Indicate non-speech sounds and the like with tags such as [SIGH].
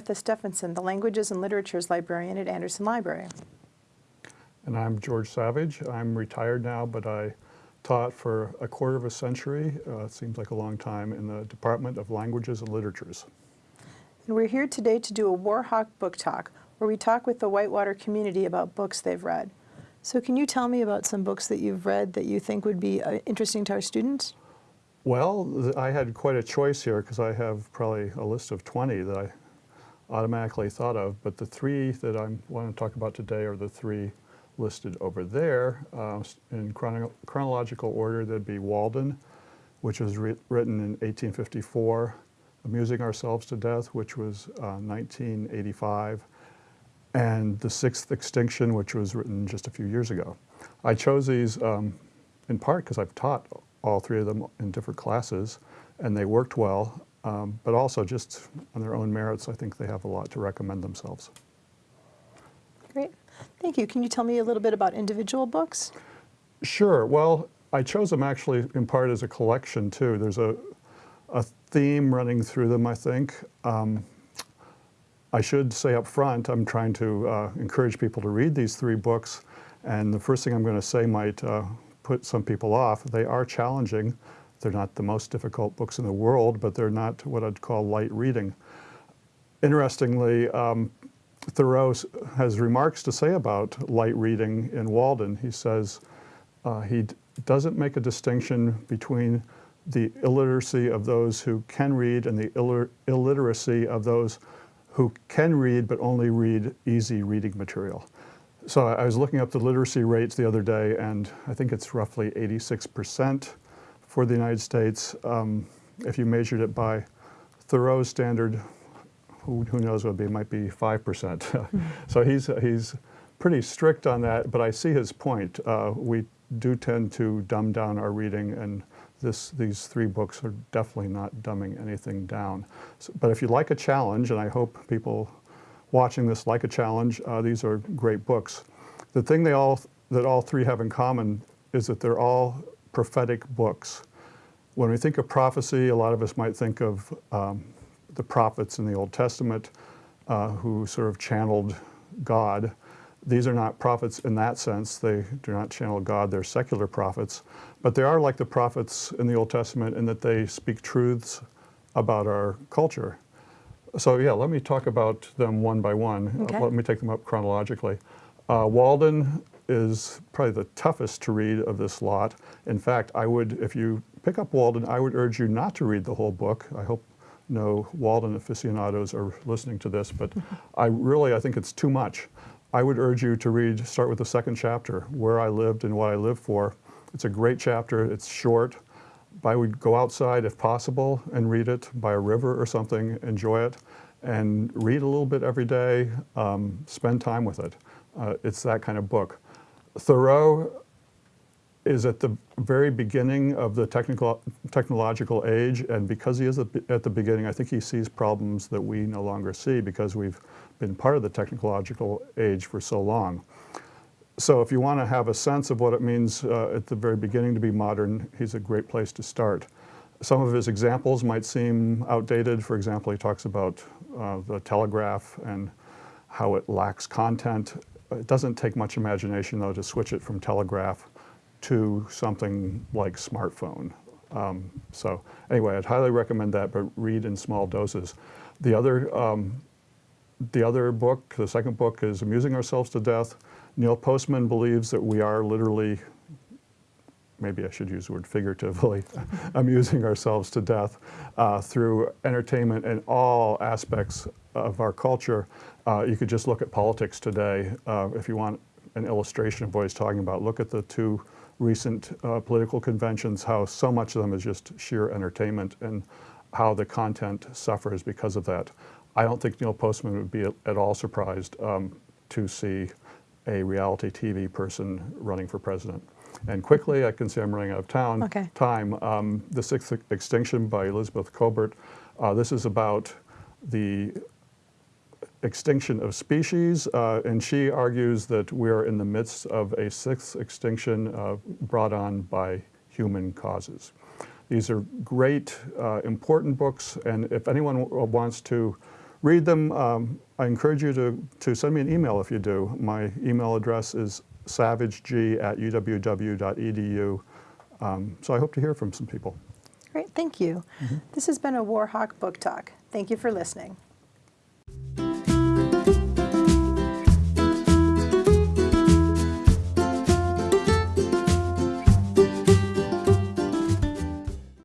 Martha Stephenson, the Languages and Literatures Librarian at Anderson Library. And I'm George Savage. I'm retired now, but I taught for a quarter of a century, uh, it seems like a long time, in the Department of Languages and Literatures. And we're here today to do a Warhawk book talk, where we talk with the Whitewater community about books they've read. So can you tell me about some books that you've read that you think would be uh, interesting to our students? Well, I had quite a choice here because I have probably a list of 20 that I automatically thought of, but the three that I want to talk about today are the three listed over there. Uh, in chrono chronological order, that'd be Walden, which was written in 1854, Amusing Ourselves to Death, which was uh, 1985, and The Sixth Extinction, which was written just a few years ago. I chose these um, in part because I've taught all three of them in different classes, and they worked well, um, but also just on their own merits, I think they have a lot to recommend themselves. Great. Thank you. Can you tell me a little bit about individual books? Sure. Well, I chose them actually in part as a collection too. There's a, a theme running through them, I think. Um, I should say up front, I'm trying to uh, encourage people to read these three books. And the first thing I'm going to say might uh, put some people off. They are challenging. They're not the most difficult books in the world, but they're not what I'd call light reading. Interestingly, um, Thoreau has remarks to say about light reading in Walden. He says uh, he doesn't make a distinction between the illiteracy of those who can read and the Ill illiteracy of those who can read but only read easy reading material. So I was looking up the literacy rates the other day, and I think it's roughly 86% for the United States. Um, if you measured it by Thoreau's standard, who, who knows what it, be, might be 5%. [LAUGHS] so he's, he's pretty strict on that, but I see his point. Uh, we do tend to dumb down our reading, and this, these three books are definitely not dumbing anything down. So, but if you like a challenge, and I hope people watching this like a challenge. Uh, these are great books. The thing they all, that all three have in common is that they're all prophetic books. When we think of prophecy, a lot of us might think of um, the prophets in the Old Testament uh, who sort of channeled God. These are not prophets in that sense. They do not channel God. They're secular prophets. But they are like the prophets in the Old Testament in that they speak truths about our culture. So yeah, let me talk about them one by one. Okay. let me take them up chronologically. Uh, Walden is probably the toughest to read of this lot. In fact, I would, if you pick up Walden, I would urge you not to read the whole book. I hope no Walden aficionados are listening to this, but I really, I think it's too much. I would urge you to read, start with the second chapter, Where I Lived and What I Lived For. It's a great chapter, it's short, I would go outside if possible and read it by a river or something, enjoy it, and read a little bit every day, um, spend time with it. Uh, it's that kind of book. Thoreau is at the very beginning of the technical, technological age, and because he is at the beginning, I think he sees problems that we no longer see because we've been part of the technological age for so long. So if you want to have a sense of what it means uh, at the very beginning to be modern, he's a great place to start. Some of his examples might seem outdated. For example, he talks about uh, the telegraph and how it lacks content. It doesn't take much imagination, though, to switch it from telegraph to something like smartphone. Um, so anyway, I'd highly recommend that, but read in small doses. The other, um, the other book, the second book, is Amusing Ourselves to Death. Neil Postman believes that we are literally, maybe I should use the word figuratively, [LAUGHS] amusing ourselves to death uh, through entertainment in all aspects of our culture. Uh, you could just look at politics today. Uh, if you want an illustration of what he's talking about, look at the two recent uh, political conventions, how so much of them is just sheer entertainment and how the content suffers because of that. I don't think Neil Postman would be at all surprised um, to see a reality TV person running for president. And quickly, I can see I'm running out of town, okay. time. Um, the Sixth Extinction by Elizabeth Kolbert. Uh, this is about the extinction of species, uh, and she argues that we're in the midst of a sixth extinction uh, brought on by human causes. These are great, uh, important books, and if anyone wants to read them. Um, I encourage you to, to send me an email if you do. My email address is savageg at uww.edu. Um, so I hope to hear from some people. Great, thank you. This has been a Warhawk Book Talk. Thank you for listening.